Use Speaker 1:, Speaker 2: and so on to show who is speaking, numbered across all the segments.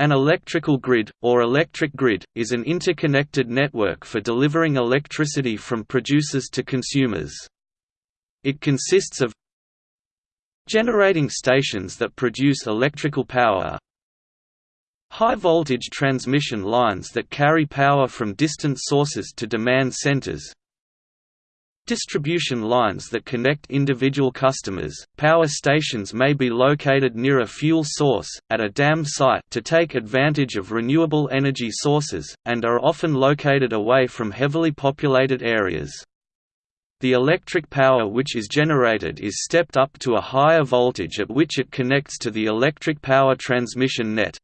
Speaker 1: An electrical grid, or electric grid, is an interconnected network for delivering electricity from producers to consumers. It consists of generating stations that produce electrical power high-voltage transmission lines that carry power from distant sources to demand centers Distribution lines that connect individual customers. Power stations may be located near a fuel source, at a dam site to take advantage of renewable energy sources, and are often located away from heavily populated areas. The electric power which is generated is stepped up to a higher voltage at which it connects to the electric power transmission net.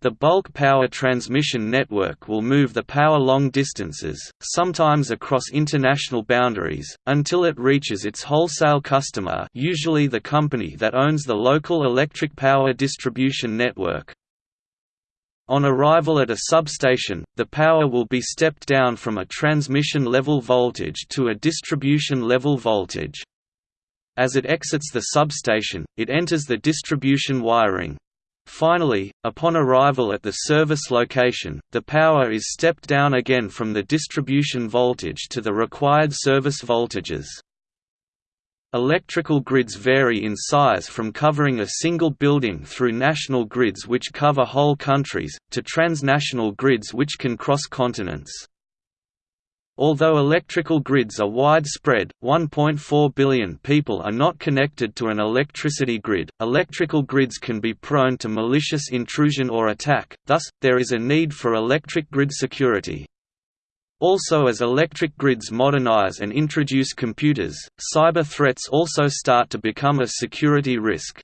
Speaker 1: The bulk power transmission network will move the power long distances, sometimes across international boundaries, until it reaches its wholesale customer usually the company that owns the local electric power distribution network. On arrival at a substation, the power will be stepped down from a transmission level voltage to a distribution level voltage. As it exits the substation, it enters the distribution wiring, Finally, upon arrival at the service location, the power is stepped down again from the distribution voltage to the required service voltages. Electrical grids vary in size from covering a single building through national grids which cover whole countries, to transnational grids which can cross continents. Although electrical grids are widespread, 1.4 billion people are not connected to an electricity grid. Electrical grids can be prone to malicious intrusion or attack, thus, there is a need for electric grid security. Also as electric grids modernize and introduce computers, cyber threats also start to become a security risk.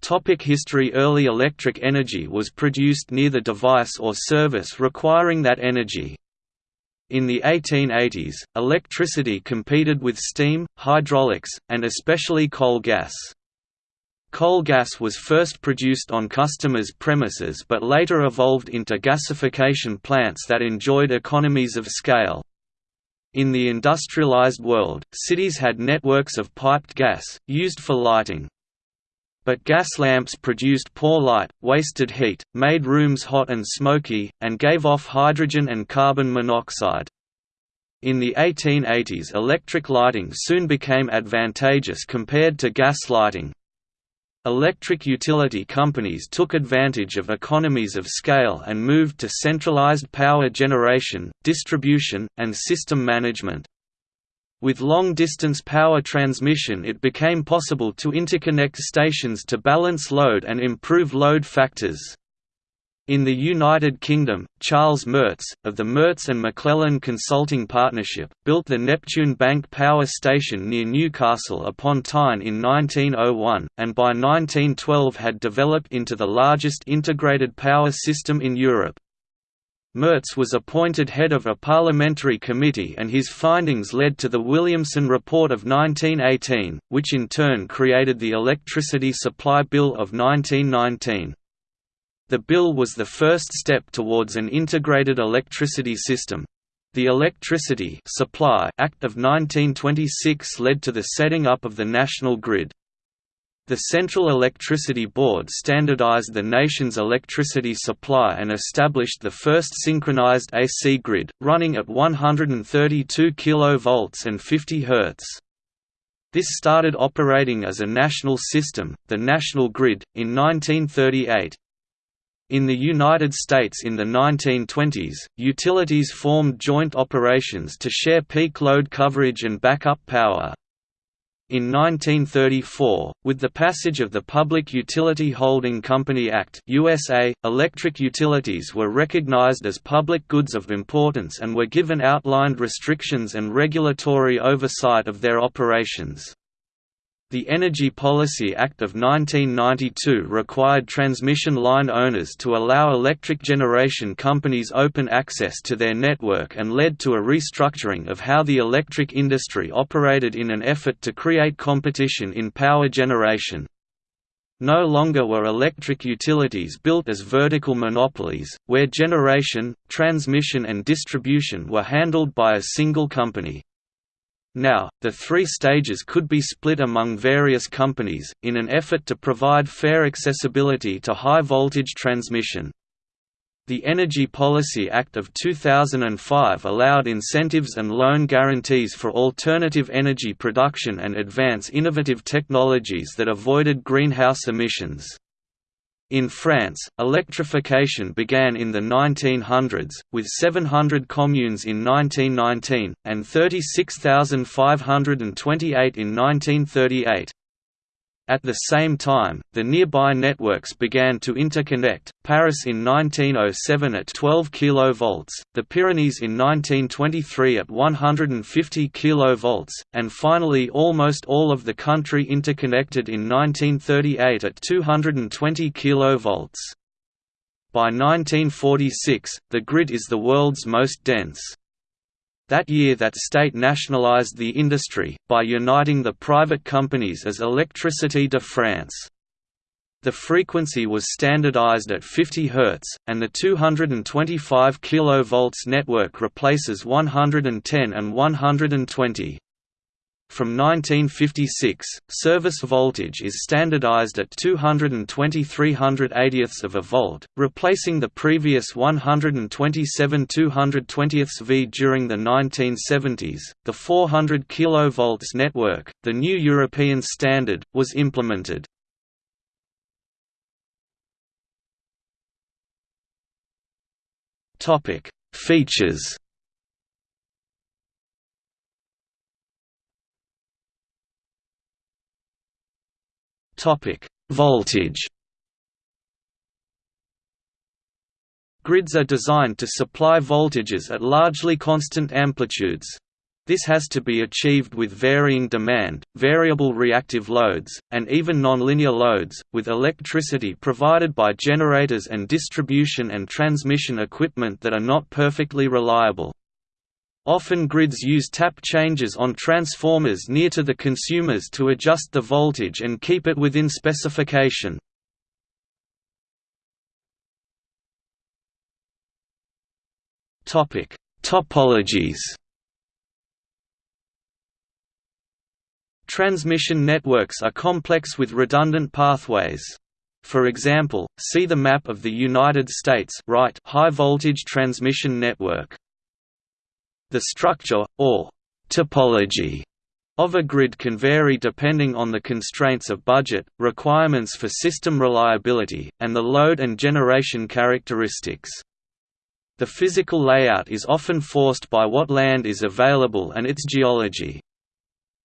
Speaker 1: Topic history Early electric energy was produced near the device or service requiring that energy. In the 1880s, electricity competed with steam, hydraulics, and especially coal gas. Coal gas was first produced on customers' premises but later evolved into gasification plants that enjoyed economies of scale. In the industrialized world, cities had networks of piped gas, used for lighting. But gas lamps produced poor light, wasted heat, made rooms hot and smoky, and gave off hydrogen and carbon monoxide. In the 1880s electric lighting soon became advantageous compared to gas lighting. Electric utility companies took advantage of economies of scale and moved to centralized power generation, distribution, and system management. With long-distance power transmission it became possible to interconnect stations to balance load and improve load factors. In the United Kingdom, Charles Merz, of the Merz and McLellan Consulting Partnership, built the Neptune Bank Power Station near Newcastle upon Tyne in 1901, and by 1912 had developed into the largest integrated power system in Europe. Merz was appointed head of a parliamentary committee and his findings led to the Williamson Report of 1918, which in turn created the Electricity Supply Bill of 1919. The bill was the first step towards an integrated electricity system. The Electricity Supply Act of 1926 led to the setting up of the national grid. The Central Electricity Board standardized the nation's electricity supply and established the first synchronized AC grid, running at 132 kV and 50 Hz. This started operating as a national system, the National Grid, in 1938. In the United States in the 1920s, utilities formed joint operations to share peak load coverage and backup power. In 1934, with the passage of the Public Utility Holding Company Act USA, electric utilities were recognized as public goods of importance and were given outlined restrictions and regulatory oversight of their operations. The Energy Policy Act of 1992 required transmission line owners to allow electric generation companies open access to their network and led to a restructuring of how the electric industry operated in an effort to create competition in power generation. No longer were electric utilities built as vertical monopolies, where generation, transmission and distribution were handled by a single company. Now, the three stages could be split among various companies, in an effort to provide fair accessibility to high-voltage transmission. The Energy Policy Act of 2005 allowed incentives and loan guarantees for alternative energy production and advance innovative technologies that avoided greenhouse emissions. In France, electrification began in the 1900s, with 700 communes in 1919, and 36,528 in 1938. At the same time, the nearby networks began to interconnect, Paris in 1907 at 12 kV, the Pyrenees in 1923 at 150 kV, and finally almost all of the country interconnected in 1938 at 220 kV. By 1946, the grid is the world's most dense. That year that state nationalized the industry, by uniting the private companies as Électricité de France. The frequency was standardized at 50 Hz, and the 225 kV network replaces 110 and 120. From 1956, service voltage is standardized at 220 380ths of a volt, replacing the previous 127 220ths V during the 1970s. The 400 kV network, the new European standard, was implemented. Topic: Features Topic: Voltage. Grids are designed to supply voltages at largely constant amplitudes. This has to be achieved with varying demand, variable reactive loads, and even nonlinear loads, with electricity provided by generators and distribution and transmission equipment that are not perfectly reliable. Often grids use tap changes on transformers near to the consumers to adjust the voltage and keep it within specification. Topic: Topologies Transmission networks are complex with redundant pathways. For example, see the map of the United States right high voltage transmission network. The structure, or topology, of a grid can vary depending on the constraints of budget, requirements for system reliability, and the load and generation characteristics. The physical layout is often forced by what land is available and its geology.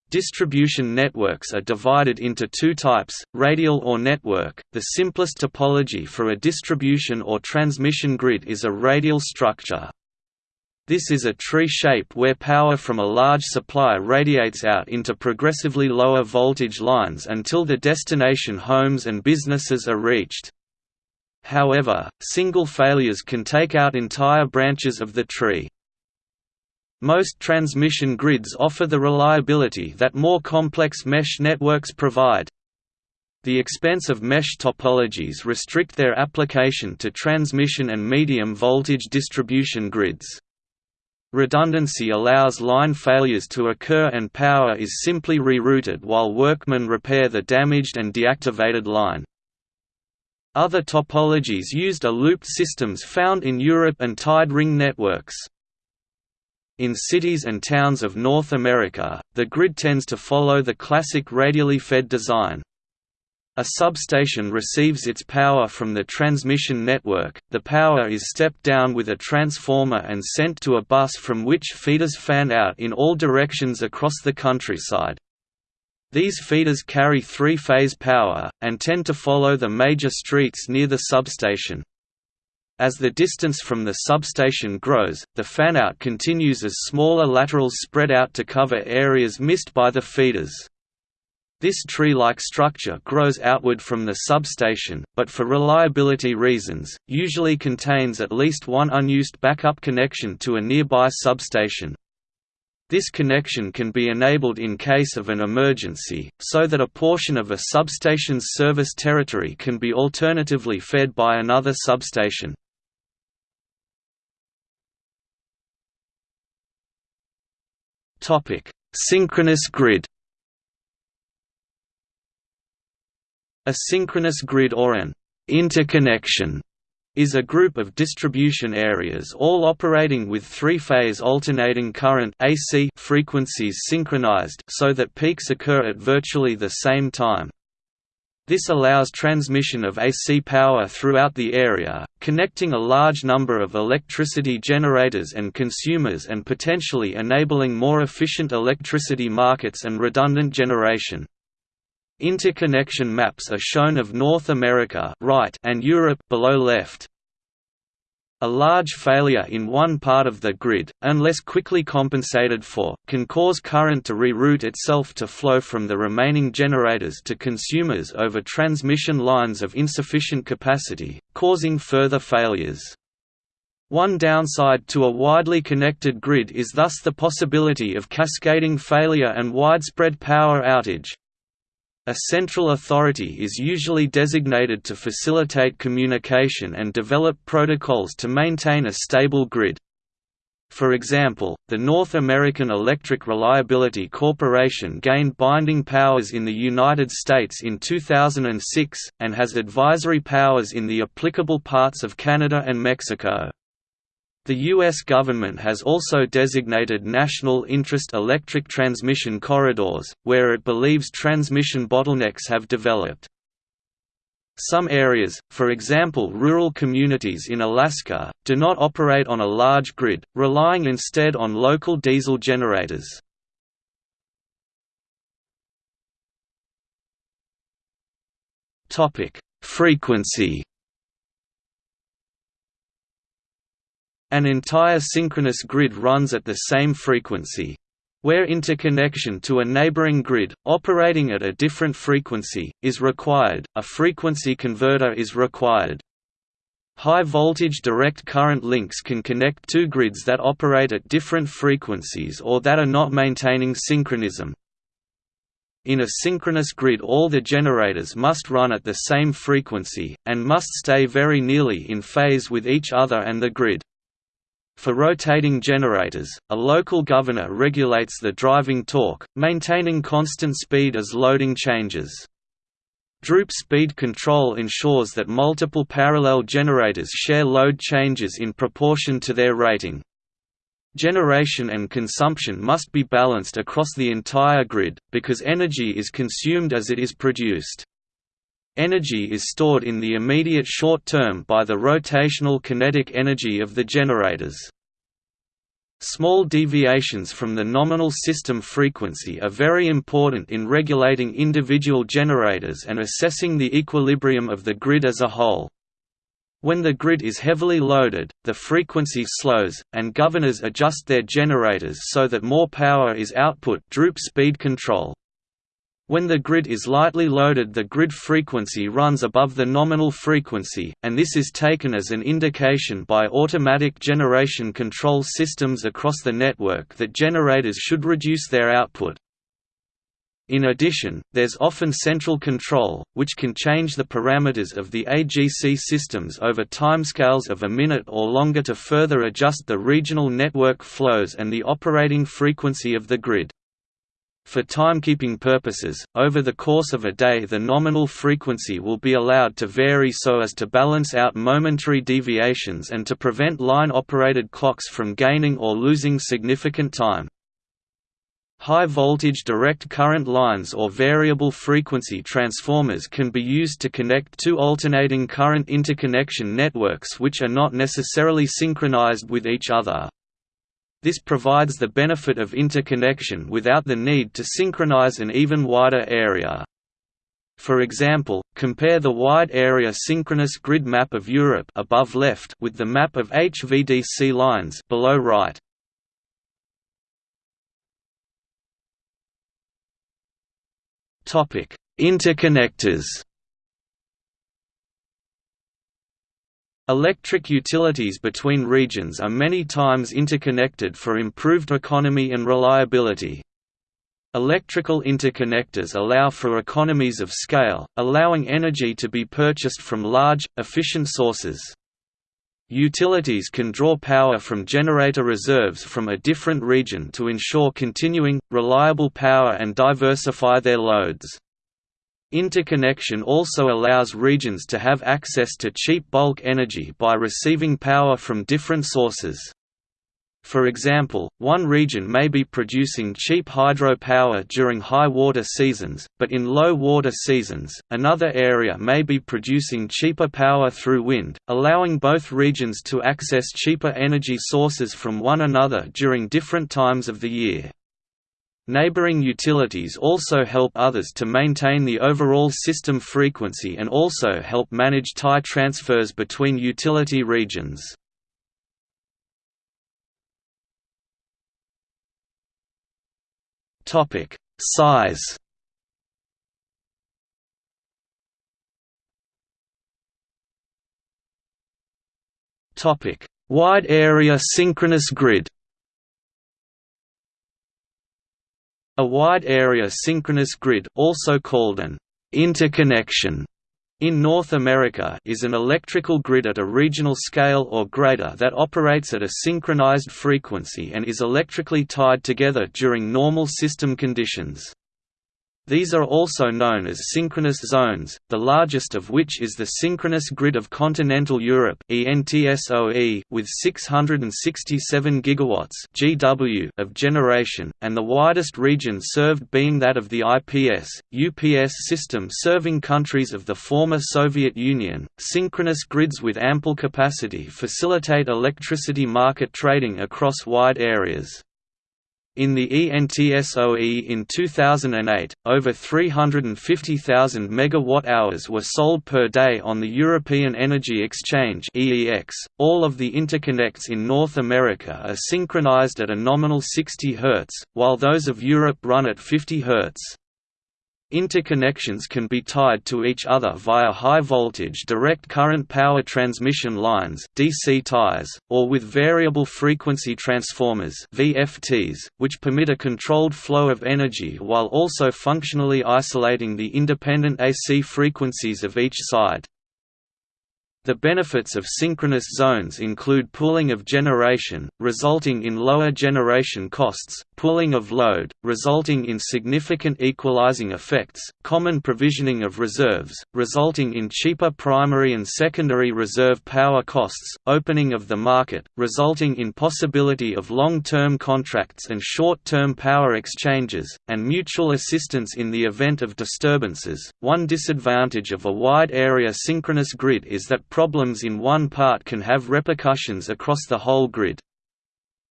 Speaker 1: Distribution networks are divided into two types, radial or network. The simplest topology for a distribution or transmission grid is a radial structure. This is a tree shape where power from a large supply radiates out into progressively lower voltage lines until the destination homes and businesses are reached. However, single failures can take out entire branches of the tree. Most transmission grids offer the reliability that more complex mesh networks provide. The expense of mesh topologies restrict their application to transmission and medium voltage distribution grids. Redundancy allows line failures to occur and power is simply rerouted while workmen repair the damaged and deactivated line. Other topologies used are looped systems found in Europe and tied ring networks. In cities and towns of North America, the grid tends to follow the classic radially fed design. A substation receives its power from the transmission network, the power is stepped down with a transformer and sent to a bus from which feeders fan out in all directions across the countryside. These feeders carry three-phase power, and tend to follow the major streets near the substation. As the distance from the substation grows, the fanout continues as smaller laterals spread out to cover areas missed by the feeders. This tree-like structure grows outward from the substation, but for reliability reasons, usually contains at least one unused backup connection to a nearby substation. This connection can be enabled in case of an emergency, so that a portion of a substation's service territory can be alternatively fed by another substation. Synchronous grid A synchronous grid or an interconnection is a group of distribution areas all operating with three-phase alternating current AC frequencies synchronized so that peaks occur at virtually the same time. This allows transmission of AC power throughout the area, connecting a large number of electricity generators and consumers and potentially enabling more efficient electricity markets and redundant generation. Interconnection maps are shown of North America right and Europe below left. A large failure in one part of the grid, unless quickly compensated for, can cause current to reroute itself to flow from the remaining generators to consumers over transmission lines of insufficient capacity, causing further failures. One downside to a widely connected grid is thus the possibility of cascading failure and widespread power outage. A central authority is usually designated to facilitate communication and develop protocols to maintain a stable grid. For example, the North American Electric Reliability Corporation gained binding powers in the United States in 2006, and has advisory powers in the applicable parts of Canada and Mexico. The U.S. government has also designated national interest electric transmission corridors, where it believes transmission bottlenecks have developed. Some areas, for example rural communities in Alaska, do not operate on a large grid, relying instead on local diesel generators. Frequency An entire synchronous grid runs at the same frequency. Where interconnection to a neighboring grid, operating at a different frequency, is required, a frequency converter is required. High-voltage direct current links can connect two grids that operate at different frequencies or that are not maintaining synchronism. In a synchronous grid all the generators must run at the same frequency, and must stay very nearly in phase with each other and the grid. For rotating generators, a local governor regulates the driving torque, maintaining constant speed as loading changes. Droop speed control ensures that multiple parallel generators share load changes in proportion to their rating. Generation and consumption must be balanced across the entire grid, because energy is consumed as it is produced. Energy is stored in the immediate short term by the rotational kinetic energy of the generators. Small deviations from the nominal system frequency are very important in regulating individual generators and assessing the equilibrium of the grid as a whole. When the grid is heavily loaded, the frequency slows, and governors adjust their generators so that more power is output droop speed control. When the grid is lightly loaded the grid frequency runs above the nominal frequency, and this is taken as an indication by automatic generation control systems across the network that generators should reduce their output. In addition, there's often central control, which can change the parameters of the AGC systems over timescales of a minute or longer to further adjust the regional network flows and the operating frequency of the grid. For timekeeping purposes, over the course of a day the nominal frequency will be allowed to vary so as to balance out momentary deviations and to prevent line-operated clocks from gaining or losing significant time. High-voltage direct current lines or variable frequency transformers can be used to connect two alternating current interconnection networks which are not necessarily synchronized with each other. This provides the benefit of interconnection without the need to synchronize an even wider area. For example, compare the wide area synchronous grid map of Europe above left with the map of HVDC lines below right. Topic: Interconnectors Electric utilities between regions are many times interconnected for improved economy and reliability. Electrical interconnectors allow for economies of scale, allowing energy to be purchased from large, efficient sources. Utilities can draw power from generator reserves from a different region to ensure continuing, reliable power and diversify their loads. Interconnection also allows regions to have access to cheap bulk energy by receiving power from different sources. For example, one region may be producing cheap hydro power during high water seasons, but in low water seasons, another area may be producing cheaper power through wind, allowing both regions to access cheaper energy sources from one another during different times of the year. Neighboring utilities also help others to maintain the overall system frequency and also help manage tie transfers between utility regions. Topic: Size. Topic: Wide area synchronous grid. A wide area synchronous grid, also called an interconnection, in North America is an electrical grid at a regional scale or greater that operates at a synchronized frequency and is electrically tied together during normal system conditions. These are also known as synchronous zones, the largest of which is the Synchronous Grid of Continental Europe with 667 GW (GW) of generation, and the widest region served being that of the IPS, UPS system serving countries of the former Soviet Union. Synchronous grids with ample capacity facilitate electricity market trading across wide areas. In the ENTSO-E in 2008, over 350,000 megawatt-hours were sold per day on the European Energy Exchange. All of the interconnects in North America are synchronized at a nominal 60 Hz, while those of Europe run at 50 Hz. Interconnections can be tied to each other via high-voltage direct current power transmission lines DC ties, or with variable frequency transformers VFTs, which permit a controlled flow of energy while also functionally isolating the independent AC frequencies of each side. The benefits of synchronous zones include pooling of generation, resulting in lower generation costs, pooling of load, resulting in significant equalizing effects, common provisioning of reserves, resulting in cheaper primary and secondary reserve power costs, opening of the market, resulting in possibility of long-term contracts and short-term power exchanges, and mutual assistance in the event of disturbances. One disadvantage of a wide area synchronous grid is that problems in one part can have repercussions across the whole grid.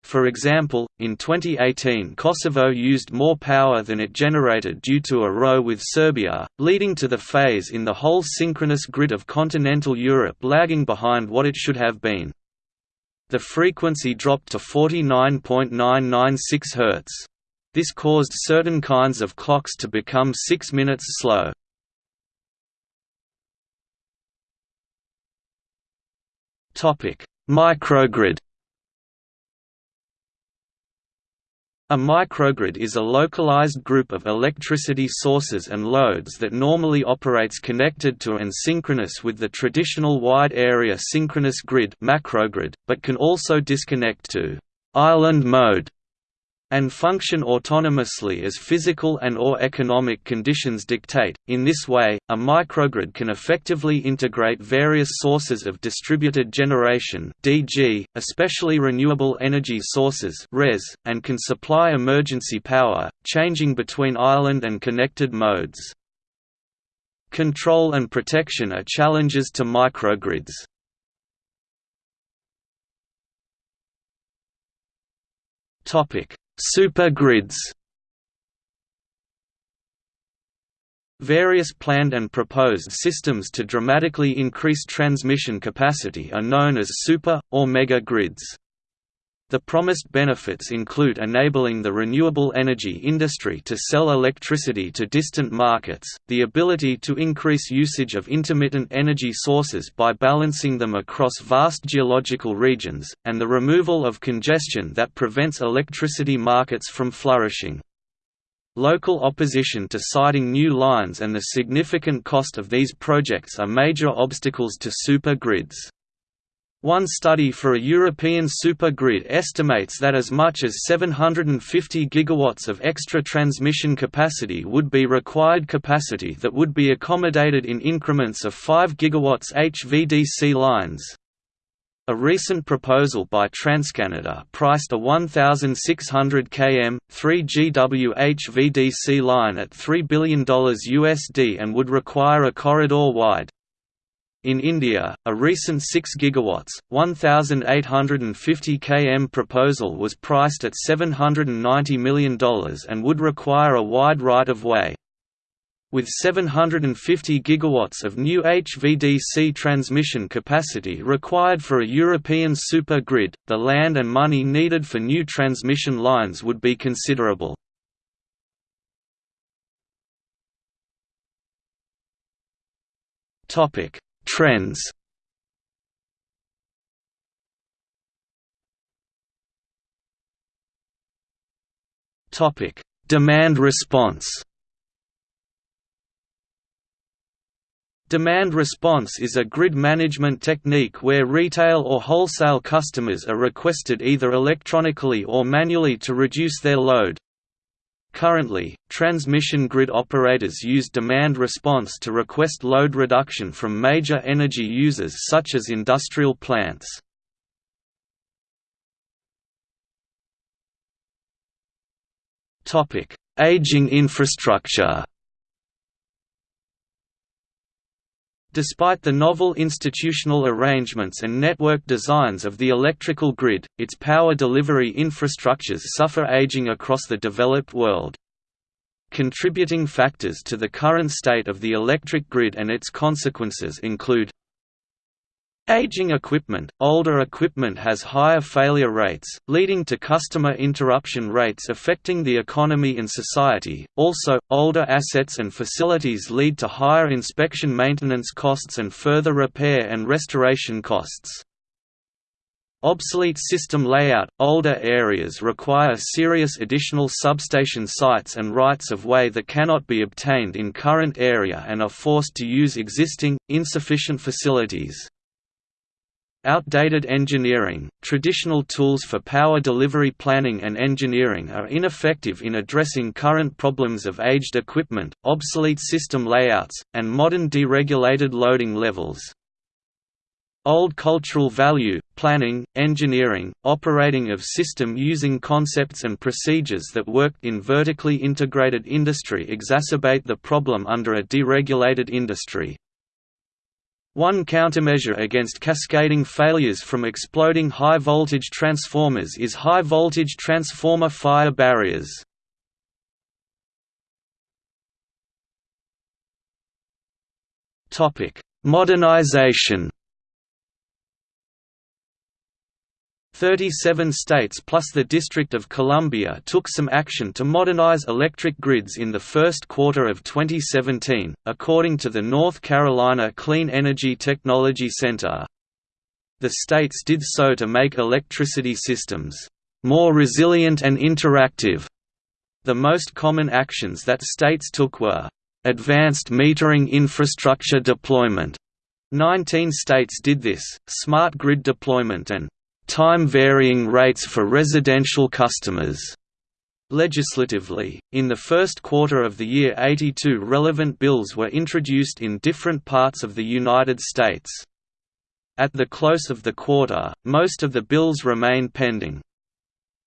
Speaker 1: For example, in 2018 Kosovo used more power than it generated due to a row with Serbia, leading to the phase in the whole synchronous grid of continental Europe lagging behind what it should have been. The frequency dropped to 49.996 Hz. This caused certain kinds of clocks to become 6 minutes slow. Microgrid. A microgrid is a localized group of electricity sources and loads that normally operates connected to and synchronous with the traditional wide-area synchronous grid macrogrid, but can also disconnect to «island mode» and function autonomously as physical and or economic conditions dictate. In this way, a microgrid can effectively integrate various sources of distributed generation (DG), especially renewable energy sources (RES), and can supply emergency power, changing between island and connected modes. Control and protection are challenges to microgrids. Topic: Supergrids Various planned and proposed systems to dramatically increase transmission capacity are known as super, or mega grids. The promised benefits include enabling the renewable energy industry to sell electricity to distant markets, the ability to increase usage of intermittent energy sources by balancing them across vast geological regions, and the removal of congestion that prevents electricity markets from flourishing. Local opposition to siting new lines and the significant cost of these projects are major obstacles to super grids. One study for a European supergrid estimates that as much as 750 gigawatts of extra transmission capacity would be required capacity that would be accommodated in increments of 5 gigawatts HVDC lines. A recent proposal by TransCanada priced a 1,600 km, 3 GW HVDC line at $3 billion USD and would require a corridor-wide, in India, a recent 6 GW, 1,850 km proposal was priced at $790 million and would require a wide right-of-way. With 750 gigawatts of new HVDC transmission capacity required for a European super grid, the land and money needed for new transmission lines would be considerable. Topic: Trends Topic: Demand response. Demand response is a grid management technique where retail or wholesale customers are requested either electronically or manually to reduce their load. Currently, transmission grid operators use demand response to request load reduction from major energy users such as industrial plants. Aging infrastructure Despite the novel institutional arrangements and network designs of the electrical grid, its power delivery infrastructures suffer aging across the developed world. Contributing factors to the current state of the electric grid and its consequences include Aging equipment – Older equipment has higher failure rates, leading to customer interruption rates affecting the economy and society. Also, older assets and facilities lead to higher inspection maintenance costs and further repair and restoration costs. Obsolete system layout – Older areas require serious additional substation sites and rights-of-way that cannot be obtained in current area and are forced to use existing, insufficient facilities. Outdated engineering – Traditional tools for power delivery planning and engineering are ineffective in addressing current problems of aged equipment, obsolete system layouts, and modern deregulated loading levels. Old cultural value, planning, engineering, operating of system using concepts and procedures that worked in vertically integrated industry exacerbate the problem under a deregulated industry. One countermeasure against cascading failures from exploding high-voltage transformers is high-voltage transformer fire barriers. Modernization 37 states plus the District of Columbia took some action to modernize electric grids in the first quarter of 2017, according to the North Carolina Clean Energy Technology Center. The states did so to make electricity systems more resilient and interactive. The most common actions that states took were advanced metering infrastructure deployment. 19 states did this, smart grid deployment and time-varying rates for residential customers. Legislatively, in the first quarter of the year 82 relevant bills were introduced in different parts of the United States. At the close of the quarter, most of the bills remain pending.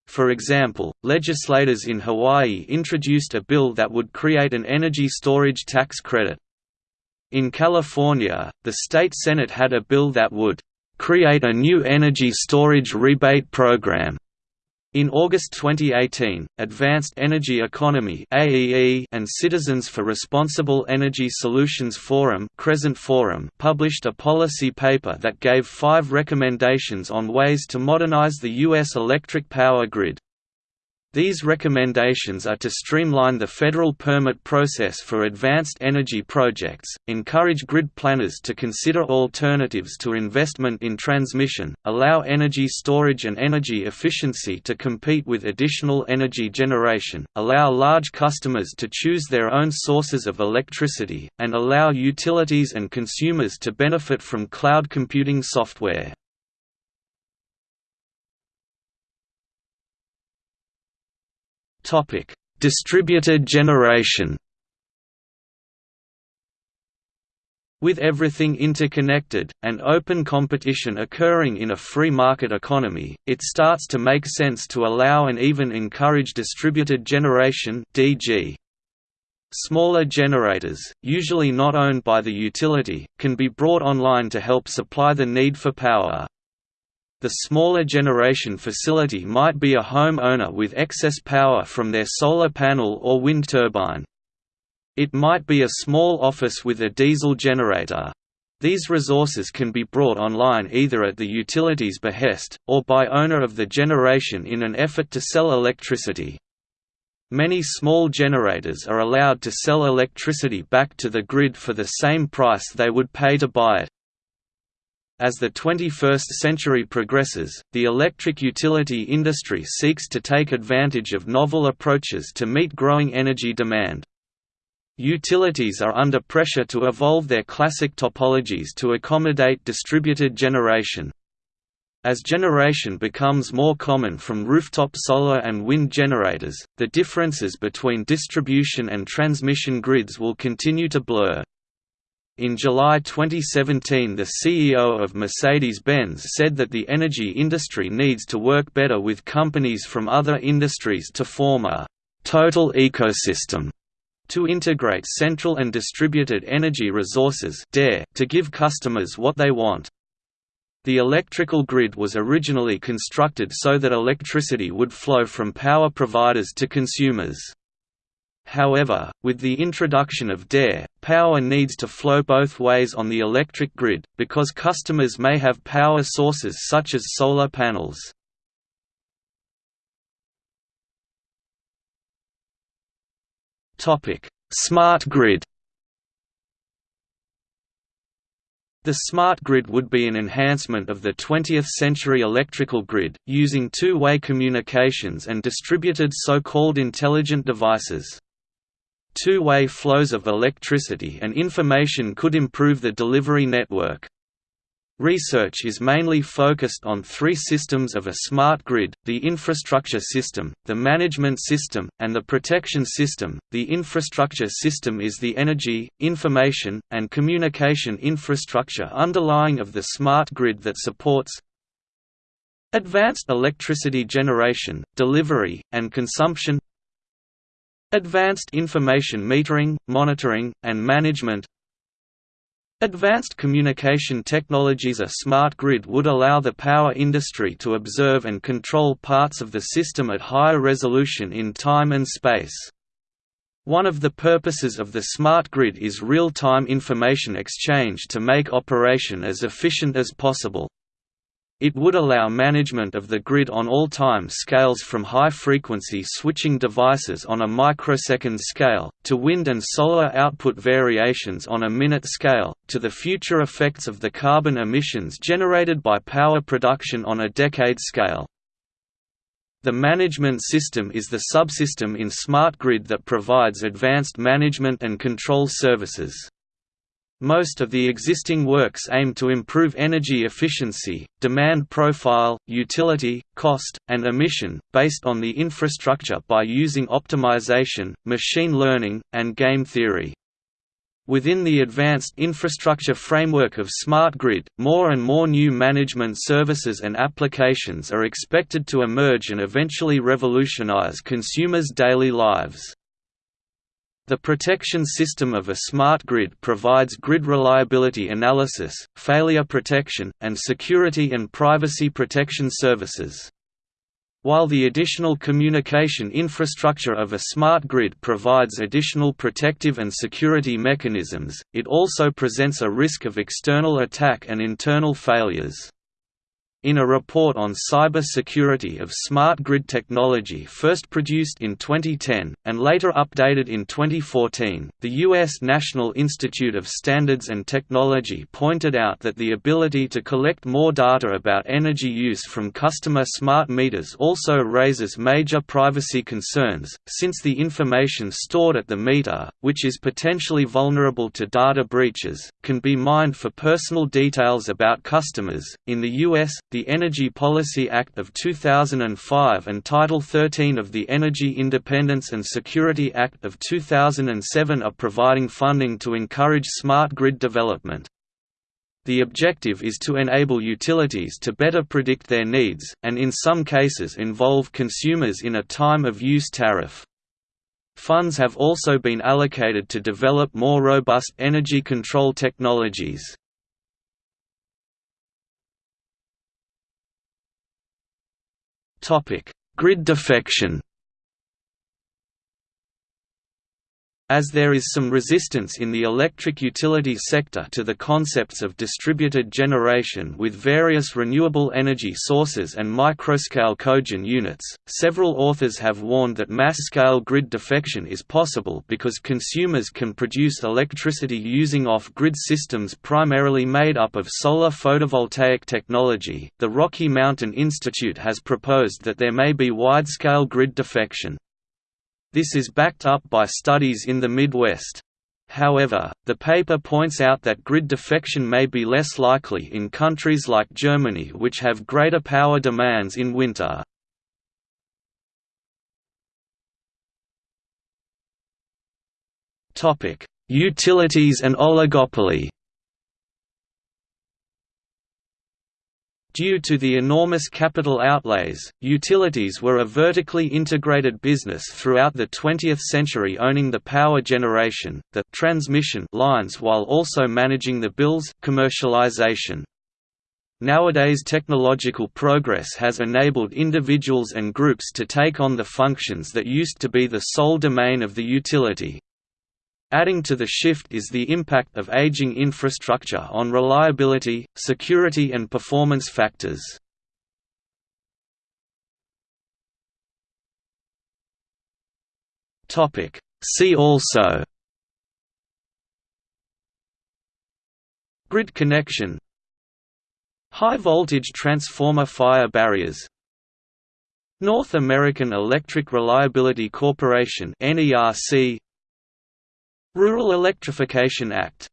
Speaker 1: For example, legislators in Hawaii introduced a bill that would create an energy storage tax credit. In California, the state Senate had a bill that would create a new energy storage rebate program. In August 2018, Advanced Energy Economy and Citizens for Responsible Energy Solutions Forum, Crescent Forum published a policy paper that gave five recommendations on ways to modernize the U.S. electric power grid. These recommendations are to streamline the federal permit process for advanced energy projects, encourage grid planners to consider alternatives to investment in transmission, allow energy storage and energy efficiency to compete with additional energy generation, allow large customers to choose their own sources of electricity, and allow utilities and consumers to benefit from cloud computing software. Distributed generation With everything interconnected, and open competition occurring in a free market economy, it starts to make sense to allow and even encourage distributed generation DG. Smaller generators, usually not owned by the utility, can be brought online to help supply the need for power. The smaller generation facility might be a home owner with excess power from their solar panel or wind turbine. It might be a small office with a diesel generator. These resources can be brought online either at the utility's behest, or by owner of the generation in an effort to sell electricity. Many small generators are allowed to sell electricity back to the grid for the same price they would pay to buy it. As the 21st century progresses, the electric utility industry seeks to take advantage of novel approaches to meet growing energy demand. Utilities are under pressure to evolve their classic topologies to accommodate distributed generation. As generation becomes more common from rooftop solar and wind generators, the differences between distribution and transmission grids will continue to blur. In July 2017 the CEO of Mercedes-Benz said that the energy industry needs to work better with companies from other industries to form a «total ecosystem» to integrate central and distributed energy resources to give customers what they want. The electrical grid was originally constructed so that electricity would flow from power providers to consumers. However, with the introduction of DER, power needs to flow both ways on the electric grid, because customers may have power sources such as solar panels. Smart grid The smart grid would be an enhancement of the 20th-century electrical grid, using two-way communications and distributed so-called intelligent devices. Two-way flows of electricity and information could improve the delivery network. Research is mainly focused on three systems of a smart grid, the infrastructure system, the management system, and the protection system. The infrastructure system is the energy, information, and communication infrastructure underlying of the smart grid that supports advanced electricity generation, delivery, and consumption advanced information metering, monitoring, and management Advanced communication technologies A smart grid would allow the power industry to observe and control parts of the system at higher resolution in time and space. One of the purposes of the smart grid is real-time information exchange to make operation as efficient as possible. It would allow management of the grid on all time scales from high-frequency switching devices on a microsecond scale, to wind and solar output variations on a minute scale, to the future effects of the carbon emissions generated by power production on a decade scale. The management system is the subsystem in smart grid that provides advanced management and control services. Most of the existing works aim to improve energy efficiency, demand profile, utility, cost, and emission, based on the infrastructure by using optimization, machine learning, and game theory. Within the advanced infrastructure framework of Smart Grid, more and more new management services and applications are expected to emerge and eventually revolutionize consumers' daily lives. The protection system of a smart grid provides grid reliability analysis, failure protection, and security and privacy protection services. While the additional communication infrastructure of a smart grid provides additional protective and security mechanisms, it also presents a risk of external attack and internal failures. In a report on cyber security of smart grid technology first produced in 2010, and later updated in 2014, the U.S. National Institute of Standards and Technology pointed out that the ability to collect more data about energy use from customer smart meters also raises major privacy concerns, since the information stored at the meter, which is potentially vulnerable to data breaches, can be mined for personal details about customers. In the U.S., the Energy Policy Act of 2005 and Title 13 of the Energy Independence and Security Act of 2007 are providing funding to encourage smart grid development. The objective is to enable utilities to better predict their needs, and in some cases involve consumers in a time-of-use tariff. Funds have also been allocated to develop more robust energy control technologies. Grid defection As there is some resistance in the electric utility sector to the concepts of distributed generation with various renewable energy sources and microscale cogen units, several authors have warned that mass-scale grid defection is possible because consumers can produce electricity using off-grid systems primarily made up of solar photovoltaic technology. The Rocky Mountain Institute has proposed that there may be wide-scale grid defection. This is backed up by studies in the Midwest. However, the paper points out that grid defection may be less likely in countries like Germany which have greater power demands in winter. Utilities and oligopoly Due to the enormous capital outlays, utilities were a vertically integrated business throughout the 20th century owning the power generation, the transmission lines while also managing the bills commercialization. Nowadays technological progress has enabled individuals and groups to take on the functions that used to be the sole domain of the utility. Adding to the shift is the impact of aging infrastructure on reliability, security and performance factors. See also Grid connection High voltage transformer fire barriers North American Electric Reliability Corporation NERC Rural Electrification Act